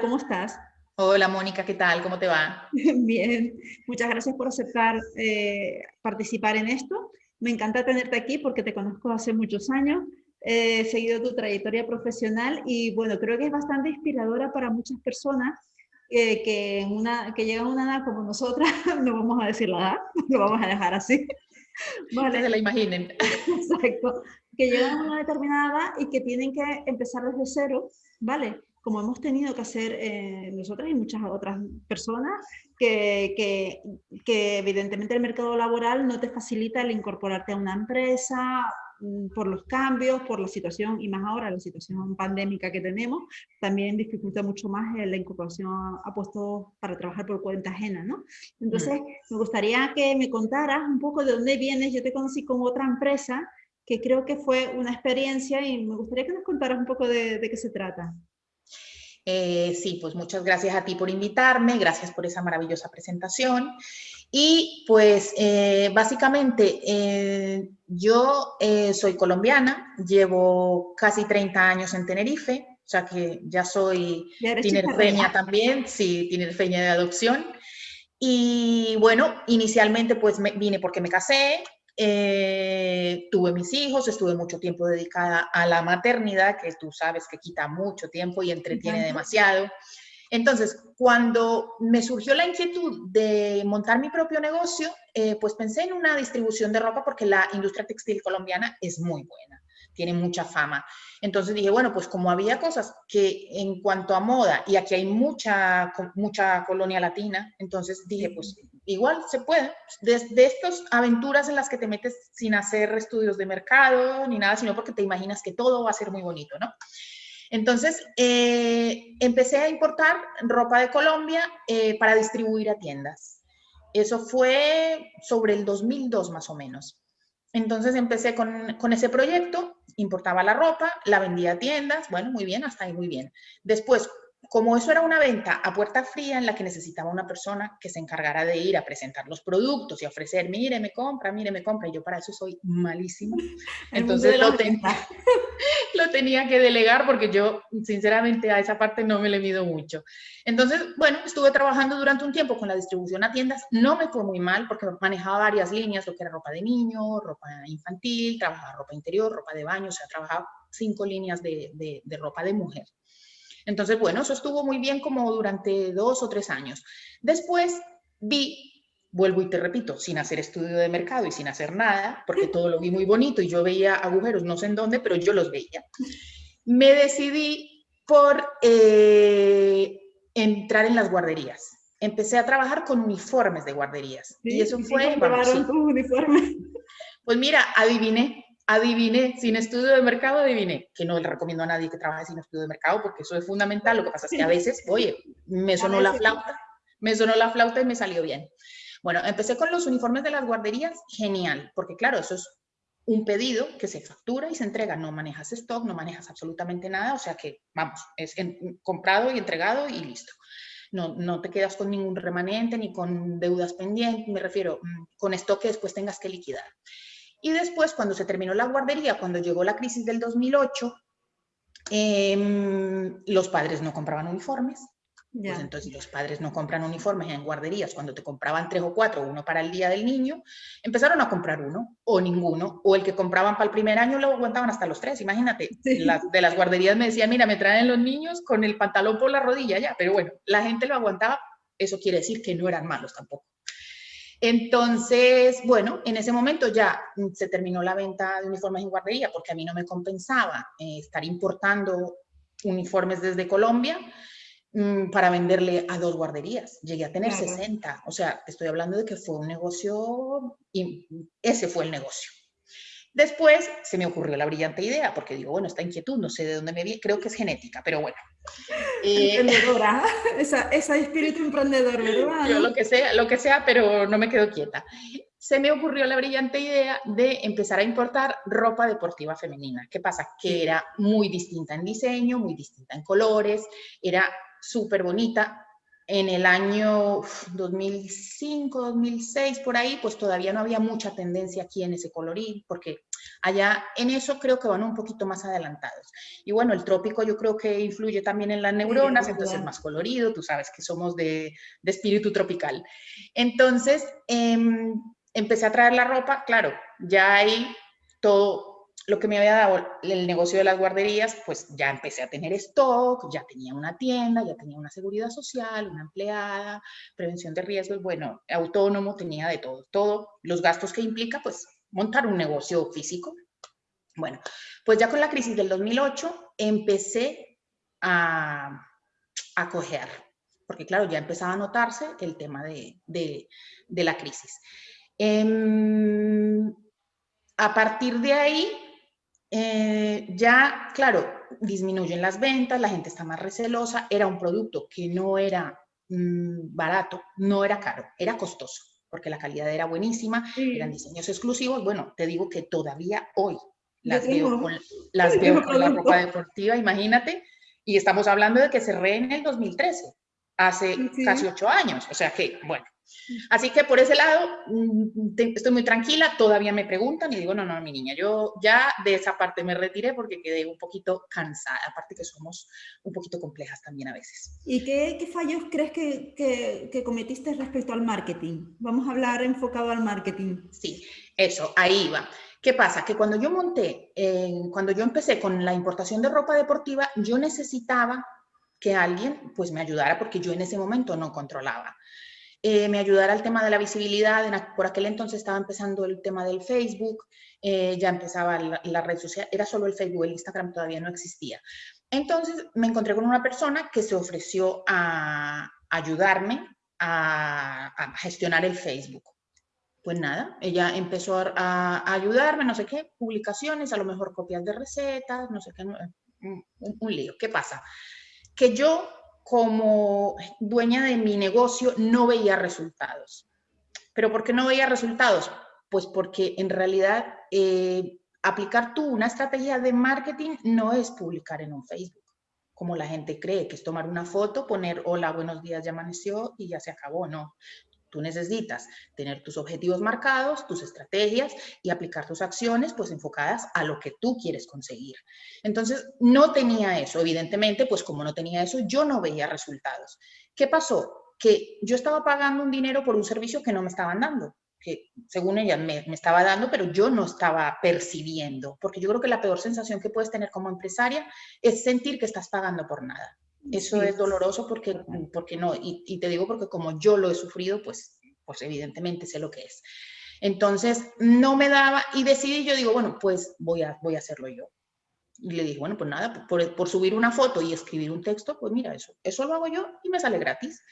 ¿Cómo estás? Hola Mónica, ¿qué tal? ¿Cómo te va? Bien, muchas gracias por aceptar eh, participar en esto. Me encanta tenerte aquí porque te conozco hace muchos años, he seguido tu trayectoria profesional y bueno, creo que es bastante inspiradora para muchas personas eh, que, una, que llegan a una edad como nosotras, no vamos a decir la edad, lo vamos a dejar así. Vale. se la imaginen. Exacto. Que llegan a una determinada edad y que tienen que empezar desde cero, ¿vale? Como hemos tenido que hacer eh, nosotras y muchas otras personas, que, que, que, evidentemente el mercado laboral no te facilita el incorporarte a una empresa mm, por los cambios, por la situación, y más ahora la situación pandémica que tenemos, también dificulta mucho más la incorporación a puestos para trabajar por cuenta ajena, ¿no? Entonces, me gustaría que me contaras un poco de dónde vienes. Yo te conocí con otra empresa que creo que fue una experiencia y me gustaría que nos contaras un poco de, de qué se trata. Eh, sí, pues muchas gracias a ti por invitarme, gracias por esa maravillosa presentación. Y pues eh, básicamente eh, yo soy colombiana, llevo casi 30 años en Tenerife, o sea que ya soy tinerfeña también, sí, tinerfeña de adopción. Y bueno, inicialmente pues me, vine porque me casé, eh, tuve mis hijos, estuve mucho tiempo dedicada a la maternidad, que tú sabes que quita mucho tiempo y entretiene demasiado. Entonces, cuando me surgió la inquietud de montar mi propio negocio, eh, pues pensé en una distribución de ropa porque la industria textil colombiana es muy buena tiene mucha fama. Entonces dije, bueno, pues como había cosas que en cuanto a moda, y aquí hay mucha, mucha colonia latina, entonces dije, pues igual se puede. De, de estas aventuras en las que te metes sin hacer estudios de mercado ni nada, sino porque te imaginas que todo va a ser muy bonito, ¿no? Entonces, eh, empecé a importar ropa de Colombia eh, para distribuir a tiendas. Eso fue sobre el 2002 más o menos. Entonces empecé con, con, ese proyecto, importaba la ropa, la vendía a tiendas, bueno, muy bien, hasta ahí muy bien. Después, como eso era una venta a puerta fría en la que necesitaba una persona que se encargara de ir a presentar los productos y ofrecer, mire, me compra, mire, me compra, y yo para eso soy malísima. Entonces lo, lo tenía que delegar porque yo, sinceramente, a esa parte no me le mido mucho. Entonces, bueno, estuve trabajando durante un tiempo con la distribución a tiendas, no me fue muy mal porque manejaba varias líneas, lo que era ropa de niño, ropa infantil, trabajaba ropa interior, ropa de baño, o sea, trabajaba cinco líneas de, de, de ropa de mujer. Entonces, bueno, eso estuvo muy bien como durante dos o tres años. Después vi, vuelvo y te repito, sin hacer estudio de mercado y sin hacer nada, porque todo lo vi muy bonito y yo veía agujeros, no sé en dónde, pero yo los veía. Me decidí por eh, entrar en las guarderías. Empecé a trabajar con uniformes de guarderías. y eso fue... Pues mira, adiviné, adiviné, sin estudio de mercado adiviné, que no le recomiendo a nadie que trabaje sin estudio de mercado porque eso es fundamental, lo que pasa es que a veces, oye, me sonó la flauta, me sonó la flauta y me salió bien. Bueno, empecé con los uniformes de las guarderías, genial, porque claro, eso es un pedido que se factura y se entrega, no manejas stock, no manejas absolutamente nada, o sea que, vamos, es comprado y entregado y listo. No, no te quedas con ningún remanente ni con deudas pendientes, me refiero mm, con stock que después tengas que liquidar. Y después, cuando se terminó la guardería, cuando llegó la crisis del 2008, em, los padres no compraban uniformes. Pues entonces, los padres no compran uniformes en guarderías, cuando te compraban tres o cuatro, uno para el día del niño, empezaron a comprar uno o ninguno, o el que compraban para el primer año lo aguantaban hasta los tres, imagínate. de las guarderías me decían, mira, me traen los niños con el pantalón por la rodilla ya, pero bueno, la gente lo aguantaba, eso quiere decir que no eran malos tampoco. Entonces, bueno, en ese momento ya se terminó la venta de uniformes en guardería porque a mí no me compensaba eh, estar importando uniformes desde Colombia mm, para venderle a dos guarderías. Llegué a tener 60, o sea, estoy hablando de que fue un negocio, y ese fue el negocio. Después se me ocurrió la brillante idea, porque digo, bueno, esta inquietud, no sé de dónde me vi, creo que es genética, pero bueno. Eh, Emprendedora, esa, esa, espíritu emprendedor, ¿verdad? Yo lo que sea, lo que sea, pero no me quedo quieta. Se me ocurrió la brillante idea de empezar a importar ropa deportiva femenina. ¿Qué pasa? Que era muy distinta en diseño, muy distinta en colores, era súper bonita, en el año 2005, 2006, por ahí, pues todavía no había mucha tendencia aquí en ese colorín, porque Allá en eso creo que van un poquito más adelantados. Y bueno, el trópico yo creo que influye también en las neuronas, entonces es más colorido, tú sabes que somos de, de espíritu tropical. Entonces, em, empecé a traer la ropa, claro, ya hay todo lo que me había dado el negocio de las guarderías, pues ya empecé a tener stock, ya tenía una tienda, ya tenía una seguridad social, una empleada, prevención de riesgos, bueno, autónomo, tenía de todo, todo los gastos que implica, pues montar un negocio físico. Bueno, pues ya con la crisis del 2008 empecé a, a cojear, porque claro, ya empezaba a notarse el tema de, de, la crisis. Eh, a partir de ahí, eh, ya, claro, disminuyen las ventas, la gente está más recelosa, era un producto que no era mm, barato, no era caro, era costoso, porque la calidad era buenísima, eran diseños exclusivos, bueno, te digo que todavía hoy las veo, con, las veo con la ropa deportiva, imagínate, y estamos hablando de que cerré en el 2013, hace casi ocho años, o sea que, bueno, Así que por ese lado mm, estoy muy tranquila, todavía me preguntan y digo, no, no, mi niña, yo ya de esa parte me retiré porque quedé un poquito cansada, aparte que somos un poquito complejas también a veces. ¿Y qué, fallos crees que, que, cometiste respecto al marketing? Vamos a hablar enfocado al marketing. Sí, eso, ahí va. ¿Qué pasa? Que cuando yo monté, cuando yo empecé con la importación de ropa deportiva, yo necesitaba que alguien pues me ayudara porque yo en ese momento no controlaba. Eh, me ayudara al tema de la visibilidad. por aquel entonces estaba empezando el tema del Facebook, eh, ya empezaba la, red social, era solo el Facebook, el Instagram todavía no existía. Entonces me encontré con una persona que se ofreció a ayudarme a, gestionar el Facebook. Pues nada, ella empezó a, ayudarme, no sé qué, publicaciones, a lo mejor copias de recetas, no sé qué, un, un lío. ¿Qué pasa? Que yo como dueña de mi negocio no veía resultados. ¿Pero por qué no veía resultados? Pues porque en realidad eh, aplicar tú una estrategia de marketing no es publicar en un Facebook, como la gente cree, que es tomar una foto, poner hola, buenos días, ya amaneció y ya se acabó. No, Tú necesitas tener tus objetivos marcados, tus estrategias y aplicar tus acciones pues enfocadas a lo que tú quieres conseguir. Entonces, no tenía eso, evidentemente, pues como no tenía eso, yo no veía resultados. ¿Qué pasó? Que yo estaba pagando un dinero por un servicio que no me estaban dando, que según ella me, me estaba dando, pero yo no estaba percibiendo, porque yo creo que la peor sensación que puedes tener como empresaria es sentir que estás pagando por nada. Eso es doloroso porque, porque no, y, te digo porque como yo lo he sufrido, pues, pues evidentemente sé lo que es. Entonces, no me daba y decidí, yo digo, bueno, pues voy a, voy a hacerlo yo. Y le dije, bueno, pues nada, por, por, subir una foto y escribir un texto, pues mira, eso, eso lo hago yo y me sale gratis.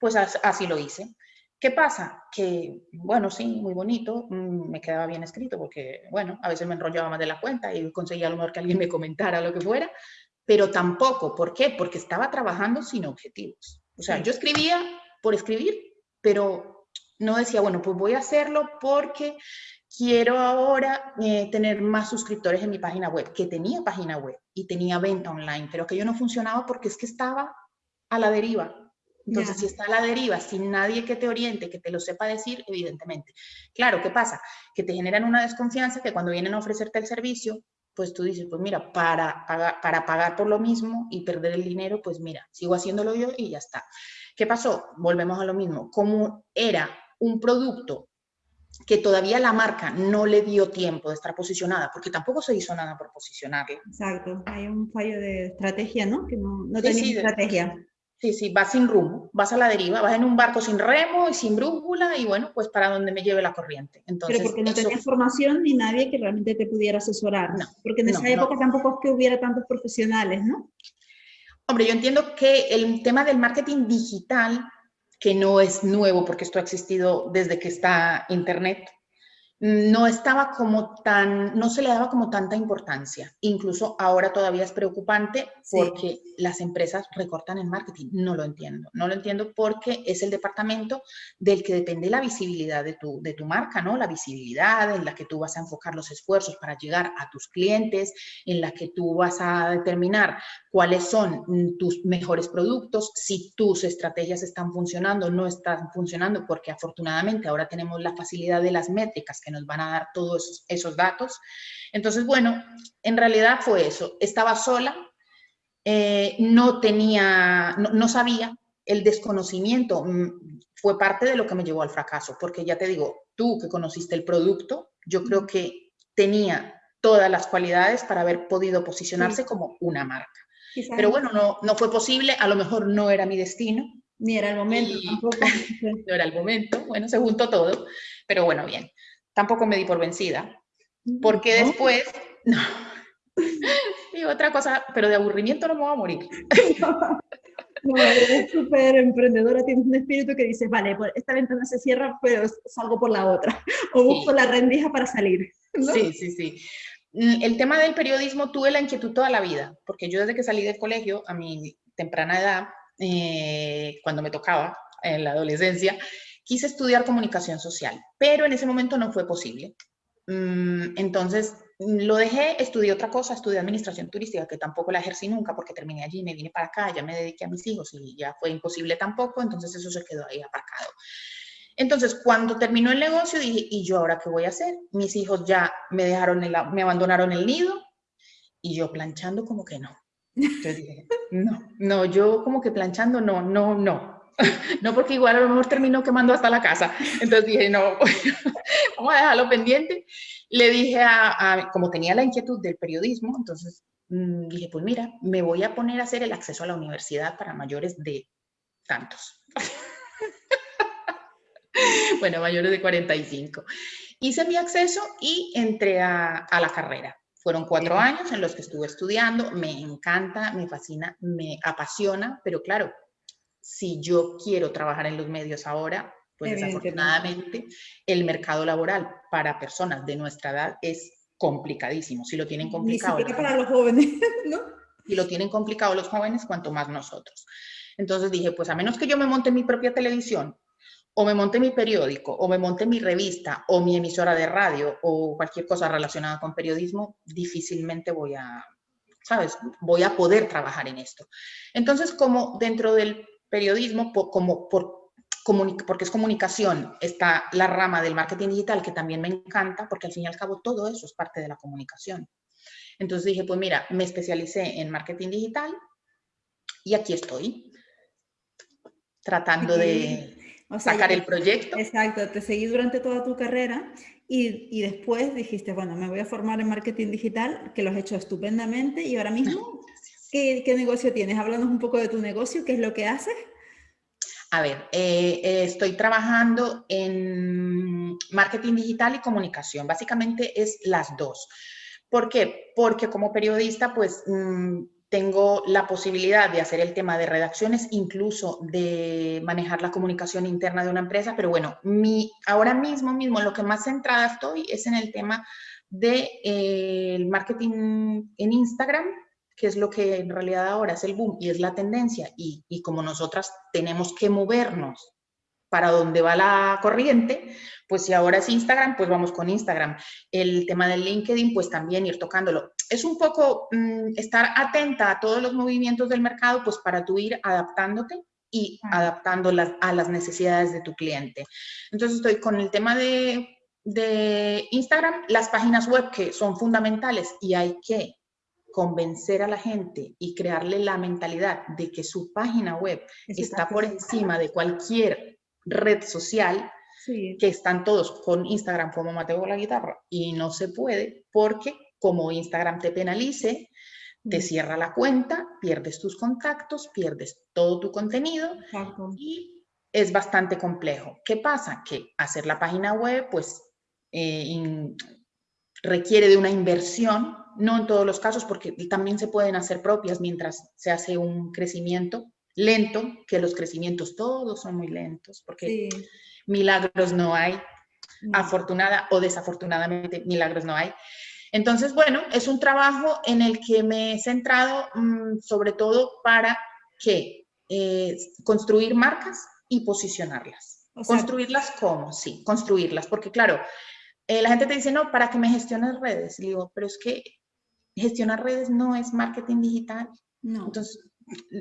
Pues así lo hice. ¿Qué pasa? Que, bueno, sí, muy bonito, mm, me quedaba bien escrito porque, bueno, a veces me enrollaba más de la cuenta y conseguía a lo mejor que alguien me comentara lo que fuera, pero tampoco, ¿por qué? Porque estaba trabajando sin objetivos. O sea, yo escribía por escribir, pero no decía, bueno, pues voy a hacerlo porque quiero ahora eh, tener más suscriptores en mi página web, que tenía página web y tenía venta online, pero que yo no funcionaba porque es que estaba a la deriva. Entonces, si está a la deriva, sin nadie que te oriente, que te lo sepa decir, evidentemente. Claro, ¿qué pasa? Que te generan una desconfianza que cuando vienen a ofrecerte el servicio, pues tú dices, pues mira, para pagar, para pagar por lo mismo y perder el dinero, pues mira, sigo haciéndolo yo y ya está. ¿Qué pasó? Volvemos a lo mismo. Como era un producto que todavía la marca no le dio tiempo de estar posicionada, porque tampoco se hizo nada por posicionarla. Exacto, hay un fallo de estrategia, ¿no? Que no, no tenía estrategia. Sí, sí, vas sin rumbo, vas a la deriva, vas en un barco sin remo y sin brújula y bueno, pues para donde me lleve la corriente. Entonces, Pero porque no tenías formación ni nadie que realmente te pudiera asesorar. No, porque en esa época tampoco es que hubiera tantos profesionales, ¿no? Hombre, yo entiendo que el tema del marketing digital, que no es nuevo porque esto ha existido desde que está Internet, no estaba como tan, no se le daba como tanta importancia. Incluso ahora todavía es preocupante porque las empresas recortan en marketing. No lo entiendo. No lo entiendo porque es el departamento del que depende la visibilidad de tu, de tu marca, ¿no? La visibilidad en la que tú vas a enfocar los esfuerzos para llegar a tus clientes, en la que tú vas a determinar cuáles son tus mejores productos, si tus estrategias están funcionando o no están funcionando, porque afortunadamente ahora tenemos la facilidad de las métricas que nos van a dar todos esos, datos. Entonces, bueno, en realidad fue eso. Estaba sola, eh, no tenía, no, sabía, el desconocimiento mm, fue parte de lo que me llevó al fracaso, porque ya te digo, tú que conociste el producto, yo creo que tenía todas las cualidades para haber podido posicionarse como una marca. Pero bueno, no, no fue posible, a lo mejor no era mi destino. Ni era el momento tampoco. no era el momento, bueno, se juntó todo, pero bueno, bien. Tampoco me di por vencida, porque después, no, y otra cosa, pero de aburrimiento no me voy a morir. No, eres súper emprendedora, tienes un espíritu que dices, vale, pues esta ventana se cierra, pero salgo por la otra, o busco la rendija para salir. Sí, sí, sí. Mm, el tema del periodismo tuve la inquietud toda la vida, porque yo desde que salí del colegio, a mi temprana edad, eh, cuando me tocaba, en la adolescencia, quise estudiar comunicación social, pero en ese momento no fue posible. Mm, entonces, lo dejé, estudié otra cosa, estudié administración turística, que tampoco la ejercí nunca porque terminé allí, me vine para acá, ya me dediqué a mis hijos y ya fue imposible tampoco, entonces eso se quedó ahí aparcado. Entonces, cuando terminó el negocio, dije, ¿y yo ahora qué voy a hacer? Mis hijos ya me dejaron, me abandonaron el nido y yo planchando como que no. Entonces dije, no, no, yo como que planchando no, no, no. No porque igual a lo mejor termino quemando hasta la casa. Entonces dije, no, vamos a dejarlo pendiente. Le dije a, como tenía la inquietud del periodismo, entonces mm, dije, pues mira, me voy a poner a hacer el acceso a la universidad para mayores de tantos. bueno, mayores de 45. Hice mi acceso y entré a, a la carrera. Fueron cuatro años en los que estuve estudiando, me encanta, me fascina, me apasiona, pero claro, si yo quiero trabajar en los medios ahora, pues desafortunadamente el mercado laboral para personas de nuestra edad es complicadísimo. Si lo tienen complicado. Ni para los jóvenes, ¿no? Si lo tienen complicado los jóvenes, cuanto más nosotros. Entonces dije, pues a menos que yo me monte mi propia televisión, o me monte mi periódico, o me monte mi revista, o mi emisora de radio, o cualquier cosa relacionada con periodismo, difícilmente voy a, ¿sabes? Voy a poder trabajar en esto. Entonces, como dentro del periodismo, como por, porque es comunicación, está la rama del marketing digital que también me encanta, porque al fin y al cabo todo eso es parte de la comunicación. Entonces dije, pues mira, me especialicé en marketing digital y aquí estoy, tratando de sacar el proyecto. Exacto, te seguí durante toda tu carrera y, y, después dijiste, bueno, me voy a formar en marketing digital, que lo has hecho estupendamente y ahora mismo, ¿qué, qué negocio tienes? Háblanos un poco de tu negocio, ¿qué es lo que haces? A ver, eh, eh, estoy trabajando en marketing digital y comunicación. Básicamente es las dos. ¿Por qué? Porque como periodista, pues mm, tengo la posibilidad de hacer el tema de redacciones, incluso de manejar la comunicación interna de una empresa, pero bueno, mi, ahora mismo, mismo, lo que más centrada estoy es en el tema del de, eh, marketing en Instagram, que es lo que en realidad ahora es el boom y es la tendencia, y, y como nosotras tenemos que movernos para donde va la corriente, pues si ahora es Instagram, pues vamos con Instagram. El tema del LinkedIn, pues también ir tocándolo. Es un poco mm, estar atenta a todos los movimientos del mercado, pues para tú ir adaptándote y adaptándolas a las necesidades de tu cliente. Entonces estoy con el tema de, de Instagram, las páginas web que son fundamentales y hay que convencer a la gente y crearle la mentalidad de que su página web está por encima de cualquier red social, que están todos con Instagram como Mateo la guitarra y no se puede porque como Instagram te penalice, te cierra la cuenta, pierdes tus contactos, pierdes todo tu contenido y es bastante complejo. ¿Qué pasa? Que hacer la página web pues eh, requiere de una inversión, no en todos los casos porque también se pueden hacer propias mientras se hace un crecimiento lento, que los crecimientos todos son muy lentos, porque milagros no hay, afortunada o desafortunadamente milagros no hay. Entonces, bueno, es un trabajo en el que me he centrado mm, sobre todo para que eh, construir marcas y posicionarlas. ¿Construirlas cómo? Sí, construirlas, porque claro, eh, la gente te dice, no, para que me gestiones redes. Digo, pero es que gestionar redes no es marketing digital. No. Entonces,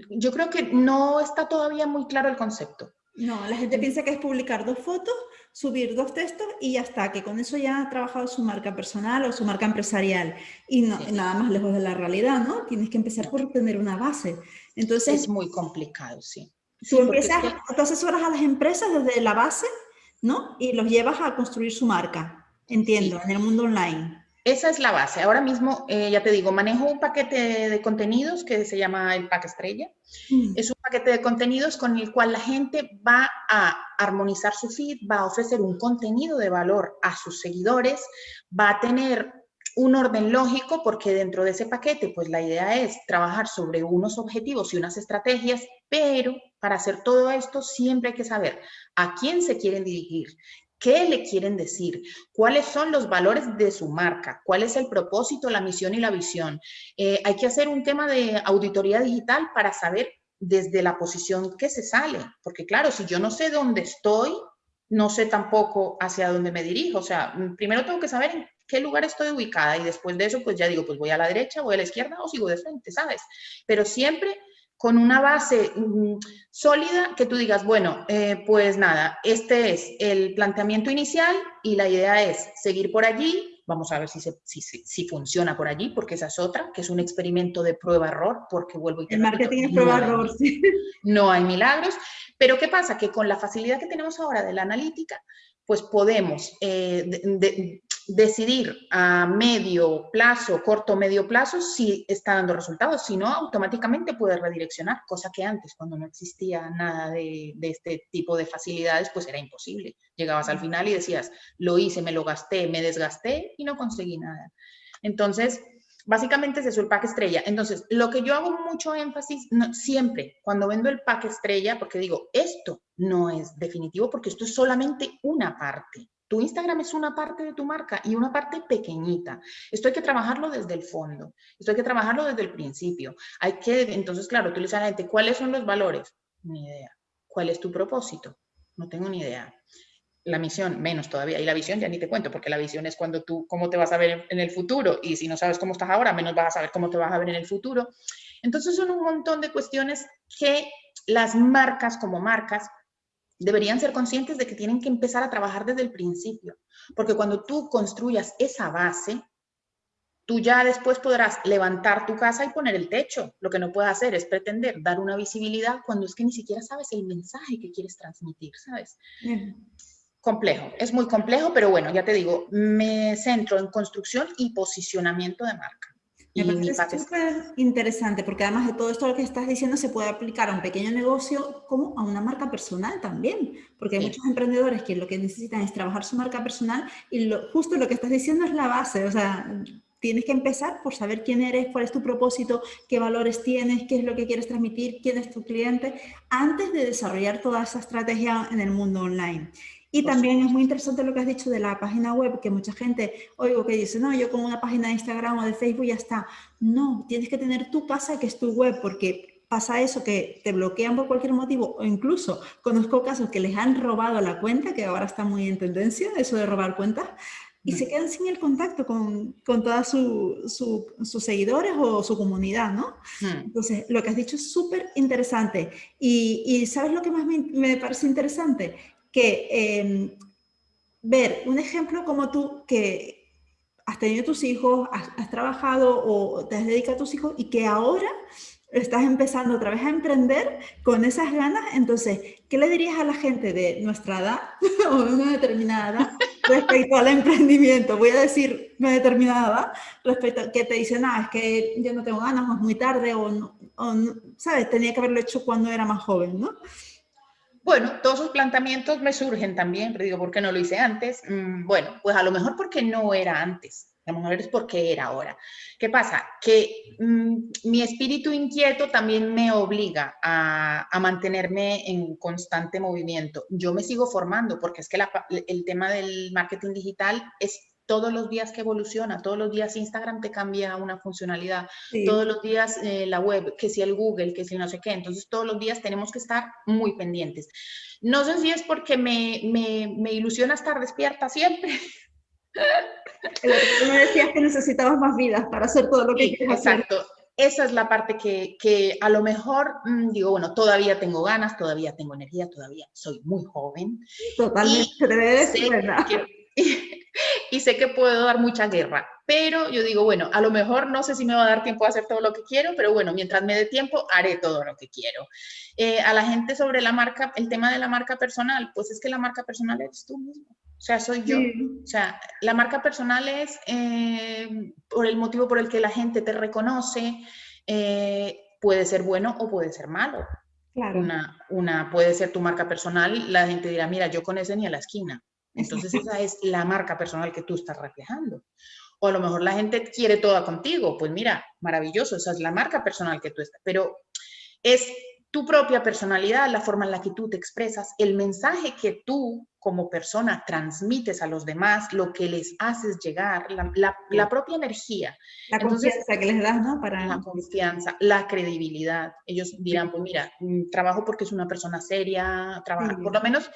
yo creo que no está todavía muy claro el concepto. No, la gente piensa que es publicar dos fotos, subir dos textos y ya está, que con eso ya ha trabajado su marca personal o su marca empresarial. Y no, nada más lejos de la realidad, ¿no? Tienes que empezar por tener una base. Entonces, es muy complicado, sí. Tú empiezas, tú asesoras a las empresas desde la base, ¿no? Y los llevas a construir su marca, entiendo, en el mundo online. Esa es la base. Ahora mismo, eh, ya te digo, manejo un paquete de contenidos que se llama el Pack Estrella. Mm. Es un paquete de contenidos con el cual la gente va a armonizar su feed, va a ofrecer un contenido de valor a sus seguidores, va a tener un orden lógico porque dentro de ese paquete, pues la idea es trabajar sobre unos objetivos y unas estrategias, pero para hacer todo esto siempre hay que saber a quién se quieren dirigir, ¿Qué le quieren decir? ¿Cuáles son los valores de su marca? ¿Cuál es el propósito, la misión y la visión? Eh, hay que hacer un tema de auditoría digital para saber desde la posición que se sale. Porque claro, si yo no sé dónde estoy, no sé tampoco hacia dónde me dirijo. O sea, mm, primero tengo que saber en qué lugar estoy ubicada y después de eso, pues ya digo, pues voy a la derecha, voy a la izquierda o sigo de frente, ¿sabes? Pero siempre con una base mm, sólida que tú digas, bueno, eh, pues nada, este es el planteamiento inicial y la idea es seguir por allí, vamos a ver si, si, funciona por allí, porque esa es otra, que es un experimento de prueba-error, porque vuelvo y te El marketing es prueba-error, sí. No hay milagros, pero ¿qué pasa? Que con la facilidad que tenemos ahora de la analítica, pues podemos eh, decidir a medio plazo, corto medio plazo, si está dando resultados. Si no, automáticamente puede redireccionar, cosa que antes, cuando no existía nada de, este tipo de facilidades, pues era imposible. Llegabas al final y decías, lo hice, me lo gasté, me desgasté y no conseguí nada. Entonces, Básicamente es el pack estrella. Entonces, lo que yo hago mucho énfasis siempre cuando vendo el pack estrella, porque digo, esto no es definitivo porque esto es solamente una parte. Tu Instagram es una parte de tu marca y una parte pequeñita. Esto hay que trabajarlo desde el fondo. Esto hay que trabajarlo desde el principio. Hay que, entonces, claro, tú le dices a la gente, ¿cuáles son los valores? Ni idea. ¿Cuál es tu propósito? No tengo ni idea la misión menos todavía. Y la visión ya ni te cuento, porque la visión es cuando tú, cómo te vas a ver en el futuro. Y si no sabes cómo estás ahora, menos vas a saber cómo te vas a ver en el futuro. Entonces son un montón de cuestiones que las marcas como marcas deberían ser conscientes de que tienen que empezar a trabajar desde el principio. Porque cuando tú construyas esa base, tú ya después podrás levantar tu casa y poner el techo. Lo que no puedes hacer es pretender dar una visibilidad cuando es que ni siquiera sabes el mensaje que quieres transmitir, ¿sabes? complejo, es muy complejo, pero bueno, ya te digo, me centro en construcción y posicionamiento de marca. Me súper interesante porque además de todo esto lo que estás diciendo se puede aplicar a un pequeño negocio como a una marca personal también, porque hay muchos emprendedores que lo que necesitan es trabajar su marca personal y lo, justo lo que estás diciendo es la base, o sea, tienes que empezar por saber quién eres, cuál es tu propósito, qué valores tienes, qué es lo que quieres transmitir, quién es tu cliente, antes de desarrollar toda esa estrategia en el mundo online. Y también es muy interesante lo que has dicho de la página web, que mucha gente, oigo que dice, no, yo con una página de Instagram o de Facebook ya está. No, tienes que tener tu casa que es tu web, porque pasa eso, que te bloquean por cualquier motivo, o incluso conozco casos que les han robado la cuenta, que ahora está muy en tendencia, eso de robar cuentas, y se quedan sin el contacto con, con todos su, sus seguidores o su comunidad, ¿no? Entonces, lo que has dicho es súper interesante. Y, y, ¿sabes lo que más me, me parece interesante? Que em, ver un ejemplo como tú que has tenido tus hijos, has, trabajado o te has dedicado a tus hijos y que ahora estás empezando otra vez a emprender con esas ganas, entonces, ¿qué le dirías a la gente de nuestra edad o de una determinada edad respecto al emprendimiento? Voy a decir una determinada edad respecto a que te dicen, ah, es que yo no tengo ganas o es muy tarde o, o ¿sabes? Tenía que haberlo hecho cuando era más joven, ¿no? Bueno, todos esos planteamientos me surgen también, pero digo, ¿por qué no lo hice antes? Mm, bueno, pues a lo mejor porque no era antes, a lo mejor es porque era ahora. ¿Qué pasa? Que mm, mi espíritu inquieto también me obliga a, mantenerme en constante movimiento. Yo me sigo formando porque es que el tema del marketing digital es todos los días que evoluciona, todos los días Instagram te cambia una funcionalidad, todos los días eh, la web, que si el Google, que si no sé qué, entonces todos los días tenemos que estar muy pendientes. No sé si es porque me, me, me ilusiona estar despierta siempre. me decías que necesitabas más vidas para hacer todo lo que sí, Exacto. esa es la parte que, que a lo mejor mm, digo, bueno, todavía tengo ganas, todavía tengo energía, todavía soy muy joven. Totalmente, y y sé que puedo dar mucha guerra, pero yo digo, bueno, a lo mejor no sé si me va a dar tiempo a hacer todo lo que quiero, pero bueno, mientras me dé tiempo, haré todo lo que quiero. Eh, a la gente sobre la marca, el tema de la marca personal, pues es que la marca personal eres tú mismo. O sea, soy yo. O sea, la marca personal es eh, por el motivo por el que la gente te reconoce, eh, puede ser bueno o puede ser malo. Claro. Una, una puede ser tu marca personal, la gente dirá, mira, yo con ese ni a la esquina. Entonces esa es la marca personal que tú estás reflejando. O a lo mejor la gente quiere toda contigo. Pues mira, maravilloso, esa es la marca personal que tú estás. Pero es tu propia personalidad, la forma en la que tú te expresas, el mensaje que tú como persona transmites a los demás, lo que les haces llegar, la, propia energía. La confianza que les das, ¿no? Para... La confianza, la credibilidad. Ellos dirán, pues mira, mm, trabajo porque es una persona seria, trabaja, por lo menos,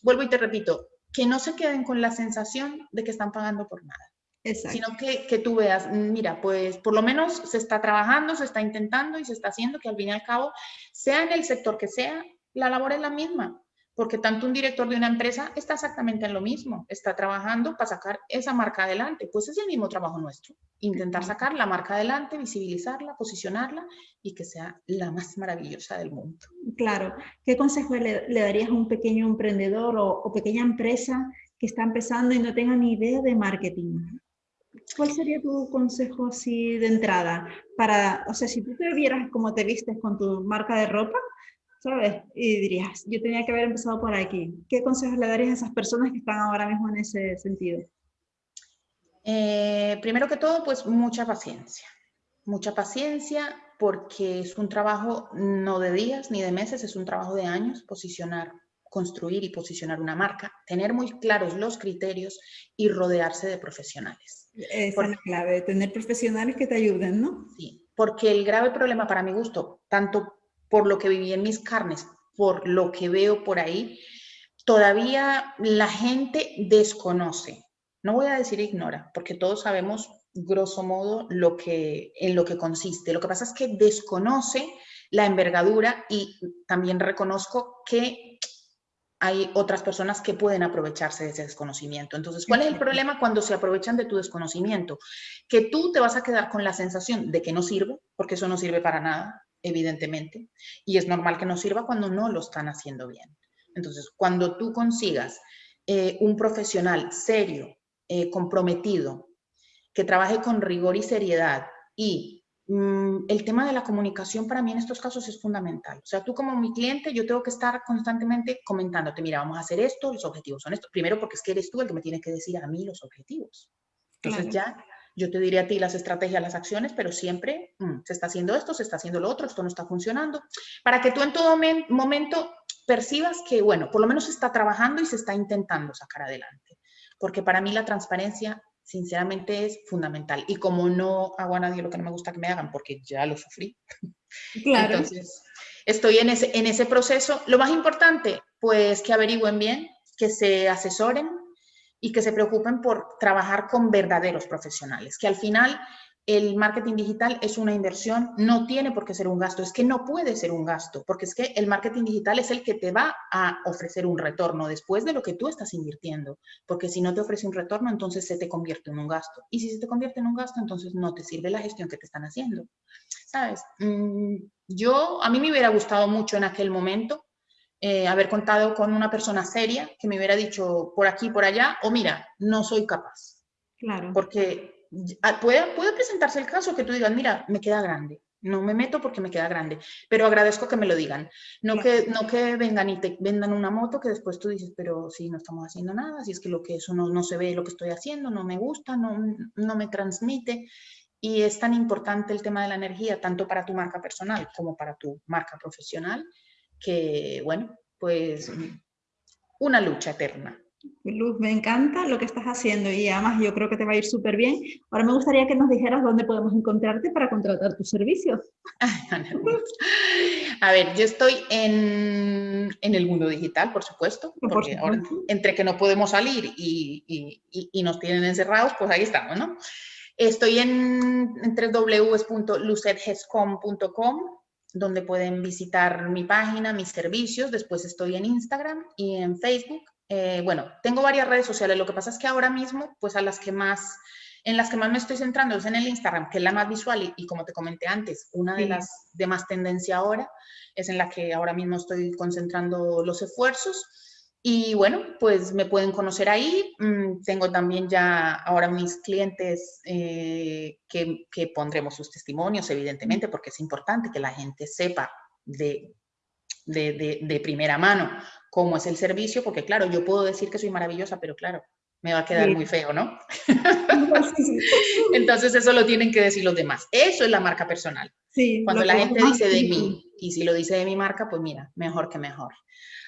vuelvo y te repito, que no se queden con la sensación de que están pagando por nada. Sino que, que, tú veas, mira, pues por lo menos se está trabajando, se está intentando y se está haciendo que al fin y al cabo, sea en el sector que sea, la labor es la misma porque tanto un director de una empresa está exactamente en lo mismo, está trabajando para sacar esa marca adelante, pues es el mismo trabajo nuestro, intentar sacar la marca adelante, visibilizarla, posicionarla y que sea la más maravillosa del mundo. Claro, ¿qué consejo le, darías a un pequeño emprendedor o, pequeña empresa que está empezando y no tenga ni idea de marketing? ¿Cuál sería tu consejo así de entrada? Para, o sea, si tú te vieras cómo te vistes con tu marca de ropa, ¿sabes? Y dirías, yo tenía que haber empezado por aquí. ¿Qué consejos le darías a esas personas que están ahora mismo en ese sentido? Eh, primero que todo, pues mucha paciencia. Mucha paciencia porque es un trabajo no de días ni de meses, es un trabajo de años, posicionar, construir y posicionar una marca, tener muy claros los criterios y rodearse de profesionales. Esa es la clave, tener profesionales que te ayuden, ¿no? Sí, porque el grave problema para mi gusto, tanto por lo que viví en mis carnes, por lo que veo por ahí, todavía la gente desconoce. No voy a decir ignora, porque todos sabemos grosso modo lo que, en lo que consiste. Lo que pasa es que desconoce la envergadura y también reconozco que hay otras personas que pueden aprovecharse de ese desconocimiento. Entonces, ¿cuál es el problema cuando se aprovechan de tu desconocimiento? Que tú te vas a quedar con la sensación de que no sirve, porque eso no sirve para nada, evidentemente, y es normal que no sirva cuando no lo están haciendo bien. Entonces, cuando tú consigas eh, un profesional serio, eh, comprometido, que trabaje con rigor y seriedad y mm, el tema de la comunicación para mí en estos casos es fundamental. O sea, tú como mi cliente, yo tengo que estar constantemente comentándote, mira, vamos a hacer esto, los objetivos son estos. Primero porque es que eres tú el que me tiene que decir a mí los objetivos. Entonces ya yo te diré a ti las estrategias, las acciones, pero siempre mm, se está haciendo esto, se está haciendo lo otro, esto no está funcionando, para que tú en todo momento percibas que, bueno, por lo menos se está trabajando y se está intentando sacar adelante. Porque para mí la transparencia, sinceramente, es fundamental. Y como no hago a nadie lo que no me gusta que me hagan, porque ya lo sufrí. Claro. Entonces, estoy en ese, en ese proceso. Lo más importante, pues que averigüen bien, que se asesoren, y que se preocupen por trabajar con verdaderos profesionales, que al final el marketing digital es una inversión, no tiene por qué ser un gasto, es que no puede ser un gasto, porque es que el marketing digital es el que te va a ofrecer un retorno después de lo que tú estás invirtiendo, porque si no te ofrece un retorno, entonces se te convierte en un gasto, y si se te convierte en un gasto, entonces no te sirve la gestión que te están haciendo, ¿sabes? Mm, yo, a mí me hubiera gustado mucho en aquel momento eh, haber contado con una persona seria que me hubiera dicho por aquí, por allá, o mira, no soy capaz. Claro. Porque ah, puede, puede presentarse el caso que tú digas, mira, me queda grande. No me meto porque me queda grande, pero agradezco que me lo digan. No, que, no que vengan y te vendan una moto que después tú dices, pero si no estamos haciendo nada, si es que lo que eso no, no se ve lo que estoy haciendo, no me gusta, no, no me transmite. Y es tan importante el tema de la energía, tanto para tu marca personal como para tu marca profesional, que, bueno, pues una lucha eterna. Luz, me encanta lo que estás haciendo y además yo creo que te va a ir súper bien. Ahora me gustaría que nos dijeras dónde podemos encontrarte para contratar tus servicios. A ver, yo estoy en, en el mundo digital, por supuesto, porque ahora, entre que no podemos salir y, y, y, nos tienen encerrados, pues ahí estamos, ¿no? Estoy en, en donde pueden visitar mi página, mis servicios. Después estoy en Instagram y en Facebook. Eh, bueno, tengo varias redes sociales. Lo que pasa es que ahora mismo, pues a las que más, en las que más me estoy centrando es en el Instagram, que es la más visual y, como te comenté antes, una de las de más tendencia ahora es en la que ahora mismo estoy concentrando los esfuerzos. Y bueno, pues me pueden conocer ahí. Mm, tengo también ya ahora mis clientes eh, que, que, pondremos sus testimonios, evidentemente, porque es importante que la gente sepa de, de, de, primera mano cómo es el servicio, porque claro, yo puedo decir que soy maravillosa, pero claro, me va a quedar muy feo, ¿no? Entonces eso lo tienen que decir los demás. Eso es la marca personal. Cuando la gente dice de mí, y si lo dice de mi marca, pues mira, mejor que mejor.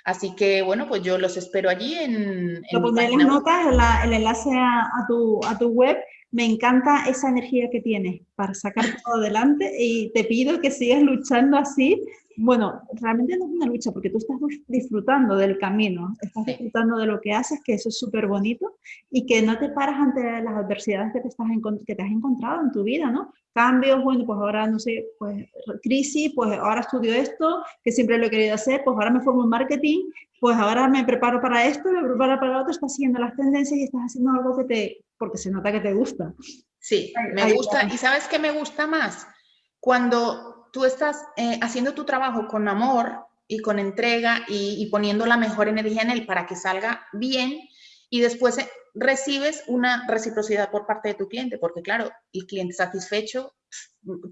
Así que, bueno, pues yo los espero allí en, en Lo pondré en las notas, el enlace a, tu, a tu web. Me encanta esa energía que tienes para sacar todo adelante y te pido que sigas luchando así bueno, realmente no es una lucha porque tú estás disfrutando del camino, estás disfrutando de lo que haces, que eso es súper bonito y que no te paras ante las adversidades que te, estás que te has encontrado en tu vida, ¿no? Cambios, bueno, pues ahora, no sé, pues crisis, pues ahora estudio esto, que siempre lo he querido hacer, pues ahora me formo en marketing, pues ahora me preparo para esto, me preparo para lo otro, estás siguiendo las tendencias y estás haciendo algo que te, porque se nota que te gusta. Sí, me gusta. ¿Y sabes qué me gusta más? Cuando tú estás eh, haciendo tu trabajo con amor y con entrega y, poniendo la mejor energía en él para que salga bien y después eh, recibes una reciprocidad por parte de tu cliente, porque claro, el cliente satisfecho,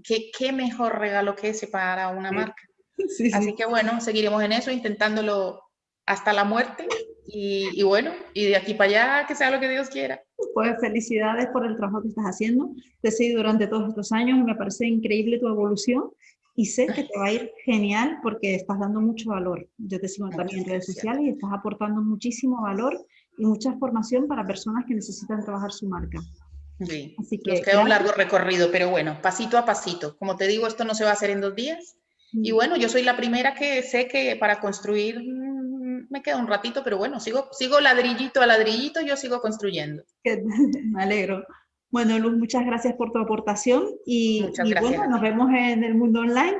¿qué, qué mejor regalo que ese para una marca? Así que bueno, seguiremos en eso, intentándolo hasta la muerte y, bueno, y de aquí para allá, que sea lo que Dios quiera. Pues felicidades por el trabajo que estás haciendo. Te he seguido durante todos estos años y me parece increíble tu evolución y sé que te va a ir genial porque estás dando mucho valor. Yo te sigo también en redes sociales y estás aportando muchísimo valor y mucha formación para personas que necesitan trabajar su marca. Sí, Así que, nos queda un largo recorrido, pero bueno, pasito a pasito. Como te digo, esto no se va a hacer en dos días. Y mm. bueno, yo soy la primera que sé que para construir me queda un ratito, pero bueno, sigo, sigo ladrillito a ladrillito, yo sigo construyendo. me alegro. Bueno, Luz, muchas gracias por tu aportación y, y bueno, nos vemos en el mundo online.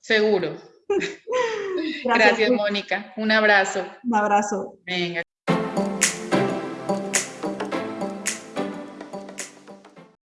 Seguro. gracias, gracias Mónica. Un abrazo. Un abrazo. Venga.